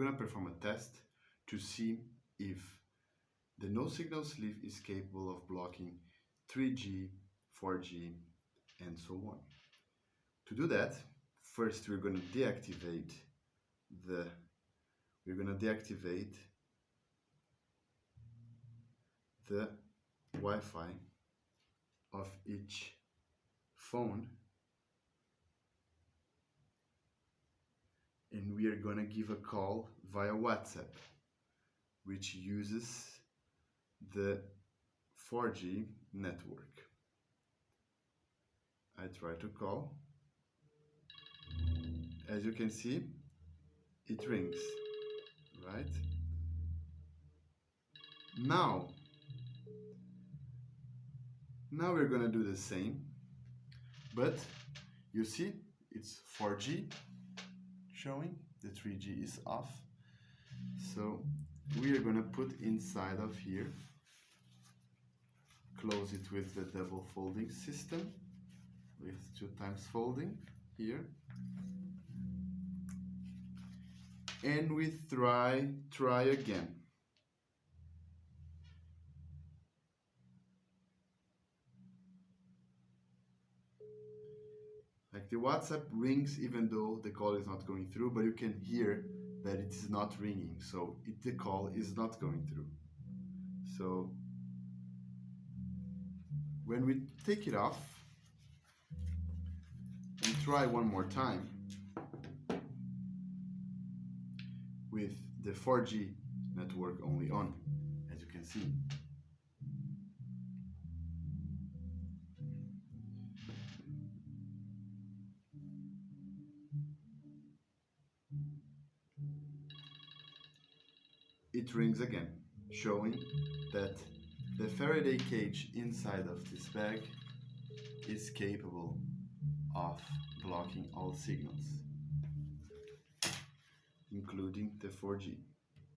going to perform a test to see if the no signal sleeve is capable of blocking 3G, 4G, and so on. To do that, first we're going to deactivate the we're going to deactivate the Wi-Fi of each phone and we are going to give a call via WhatsApp which uses the 4G network. I try to call. As you can see, it rings, right? Now, now we're gonna do the same, but you see it's 4G showing, the 3G is off. So we are gonna put inside of here, close it with the double folding system, with two times folding here. And we try, try again. Like the WhatsApp rings even though the call is not going through, but you can hear that it is not ringing. So it, the call is not going through. So when we take it off and try one more time with the 4G network only on, as you can see. It rings again, showing that the Faraday cage inside of this bag is capable of blocking all signals, including the 4G.